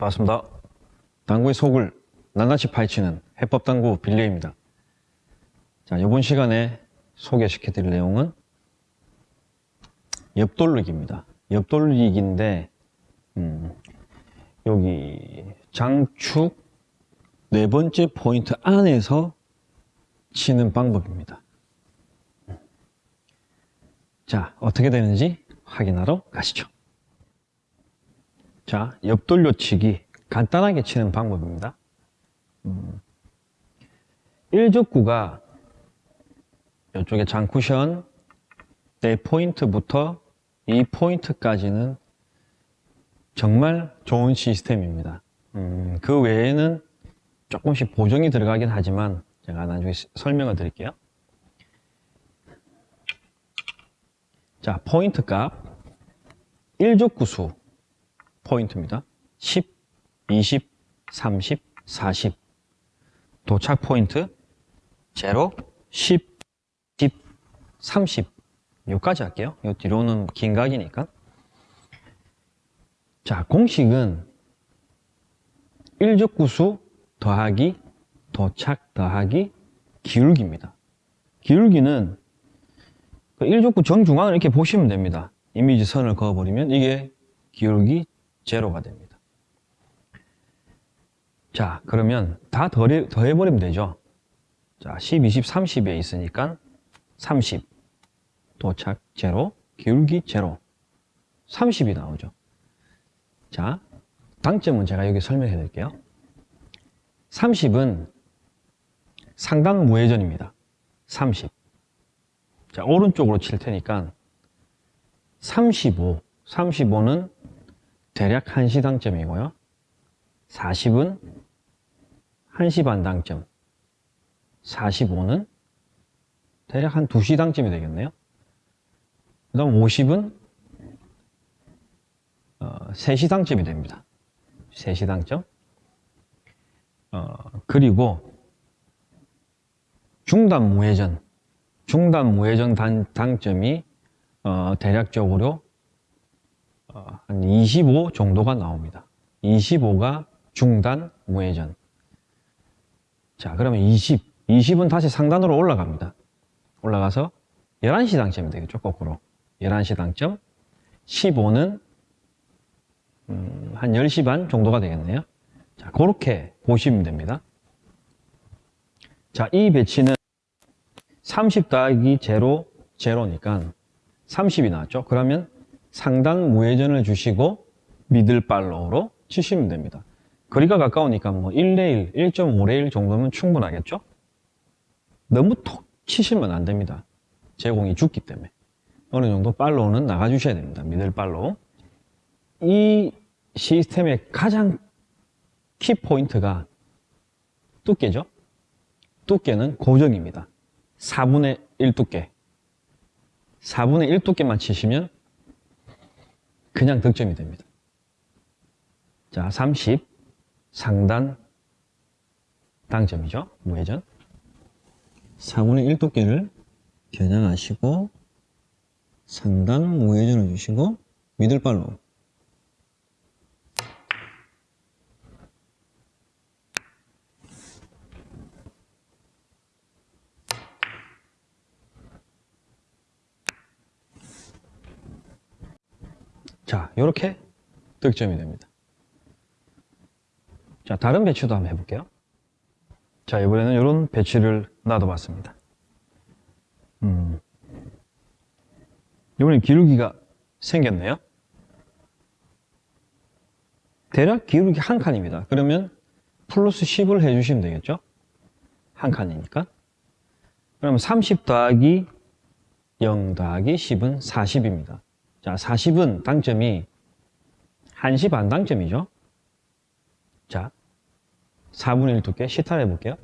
반갑습니다. 당구의 속을 낱낱이 파헤치는 해법당구 빌려입니다. 자, 이번 시간에 소개시켜 드릴 내용은 옆돌리기입니다. 옆돌리기인데 음, 여기 장축 네 번째 포인트 안에서 치는 방법입니다. 자, 어떻게 되는지 확인하러 가시죠. 자, 옆돌려치기 간단하게 치는 방법입니다. 음, 1족구가 이쪽에 장쿠션 네 포인트부터 이 포인트까지는 정말 좋은 시스템입니다. 음, 그 외에는 조금씩 보정이 들어가긴 하지만 제가 나중에 설명을 드릴게요. 자, 포인트 값 1족구수 포인트입니다. 10, 20, 30, 40 도착 포인트 0, 10, 10, 30 여기까지 할게요. 이 뒤로는 긴 각이니까 자 공식은 1족구수 더하기 도착 더하기 기울기입니다. 기울기는 그 1족구 정중앙을 이렇게 보시면 됩니다. 이미지 선을 그어버리면 이게 기울기 제로가 됩니다. 자, 그러면 다 더해, 더해버리면 되죠. 자, 10, 20, 30에 있으니까 30, 도착 제로, 기울기 제로, 30이 나오죠. 자, 당점은 제가 여기 설명해 드릴게요. 30은 상단 무회전입니다. 30. 자, 오른쪽으로 칠 테니까 35, 35는 대략 1시 당점이고요. 40은 1시 반 당점. 45는 대략 한 2시 당점이 되겠네요. 그 다음 50은 어, 3시 당점이 됩니다. 3시 당점. 어, 그리고 중단 무회전. 중단 무회전 단, 당점이 어, 대략적으로 어, 한 25 정도가 나옵니다. 25가 중단 무회전. 자, 그러면 20. 20은 다시 상단으로 올라갑니다. 올라가서 11시 당점이 되겠죠, 거꾸로. 11시 당점. 15는 음, 한 10시 반 정도가 되겠네요. 자, 그렇게 보시면 됩니다. 자, 이 배치는 30 더하기 제로, 제로니까 30이 나왔죠. 그러면 상단 무회전을 주시고 미들 팔로우로 치시면 됩니다. 거리가 가까우니까 뭐 1레일, 1.5레일 정도면 충분하겠죠? 너무 톡 치시면 안 됩니다. 제공이 죽기 때문에. 어느 정도 팔로우는 나가주셔야 됩니다. 미들 팔로우. 이 시스템의 가장 키 포인트가 두께죠. 두께는 고정입니다. 4분의 1 두께. 4분의 1 두께만 치시면 그냥 득점이 됩니다. 자, 30 상단 당점이죠. 무회전. 4분의 1 두께를 겨냥하시고 상단 무회전을 주시고 미들발로 자, 이렇게 득점이 됩니다. 자, 다른 배치도 한번 해볼게요. 자, 이번에는 이런 배치를 놔둬봤습니다. 음. 이번엔 기울기가 생겼네요. 대략 기울기 한 칸입니다. 그러면 플러스 10을 해주시면 되겠죠? 한 칸이니까. 그러면 30 더하기 0 더하기 10은 40입니다. 자, 40은 당점이 1시 반 당점이죠. 자, 4분의 1 두께 시타를 해볼게요.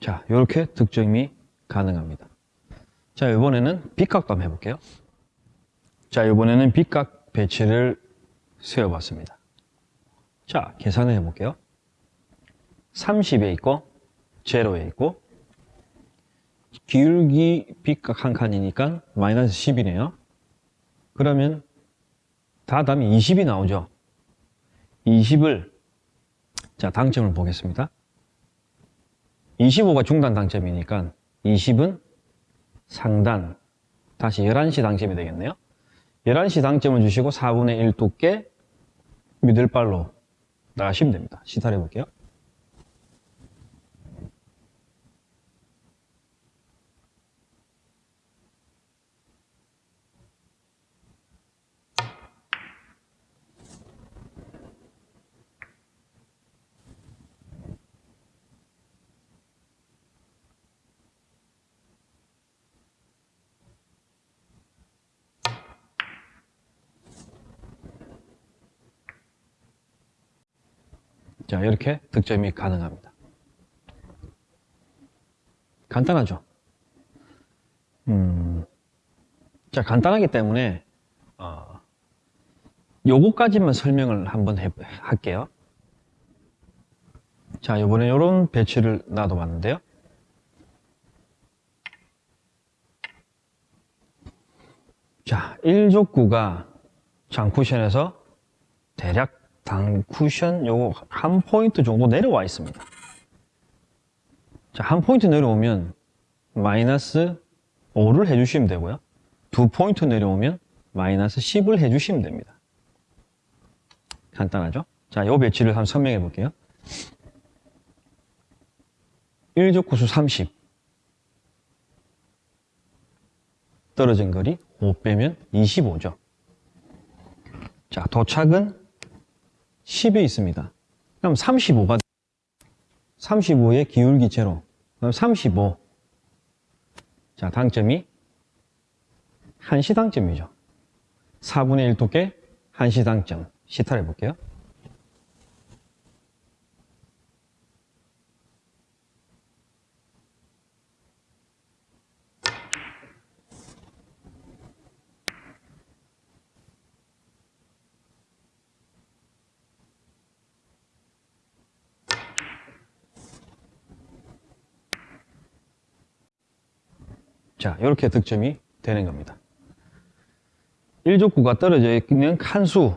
자, 이렇게 득점이 가능합니다. 자, 이번에는 빗각도 한번 해볼게요. 자, 이번에는 빗각 배치를 세워봤습니다. 자, 계산을 해볼게요. 30에 있고, 제로에 있고, 기울기 빗각 한 칸이니까 마이너스 10이네요. 그러면 다 답이 20이 나오죠. 20을 자 당점을 보겠습니다. 25가 중단 당점이니까 20은 상단 다시 11시 당점이 되겠네요. 11시 당점을 주시고 4분의 1 두께 미들발로 나가시면 됩니다. 시타를 해볼게요. 자, 이렇게 득점이 가능합니다. 간단하죠? 음, 자, 간단하기 때문에, 어, 요거까지만 설명을 한번 해, 할게요. 자, 이번에 이런 배치를 놔둬봤는데요. 자, 1족구가 장쿠션에서 대략 단쿠션 요거 한 포인트 정도 내려와 있습니다. 자, 한 포인트 내려오면 마이너스 5를 해주시면 되고요. 두 포인트 내려오면 마이너스 10을 해주시면 됩니다. 간단하죠? 자, 요 배치를 한번 설명해 볼게요. 1적구 수 30 떨어진 거리 5 빼면 25죠. 자, 도착은 10에 있습니다. 그럼 35가 35의 기울기 제로. 그럼 35. 자, 당점이 1시 당점이죠. 4분의 1 두께 1시 당점. 시타를 해볼게요. 자, 이렇게 득점이 되는 겁니다. 1족구가 떨어져 있는 칸수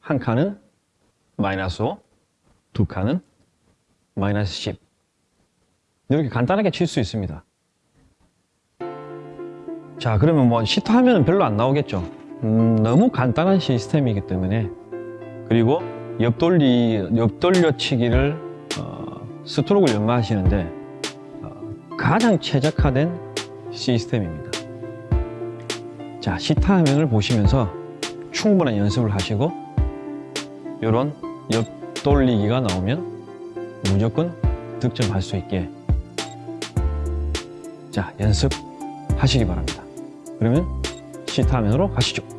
한 칸은 마이너스 5, 두 칸은 마이너스 10 이렇게 간단하게 칠 수 있습니다. 자, 그러면 뭐 시타 하면 별로 안 나오겠죠. 음, 너무 간단한 시스템이기 때문에 그리고 옆돌리, 옆돌려치기를 어, 스트로크를 연마하시는데 어, 가장 최적화된 시스템입니다. 자, 시타 화면을 보시면서 충분한 연습을 하시고 이런 옆 돌리기가 나오면 무조건 득점할 수 있게 자, 연습하시기 바랍니다. 그러면 시타 화면으로 가시죠.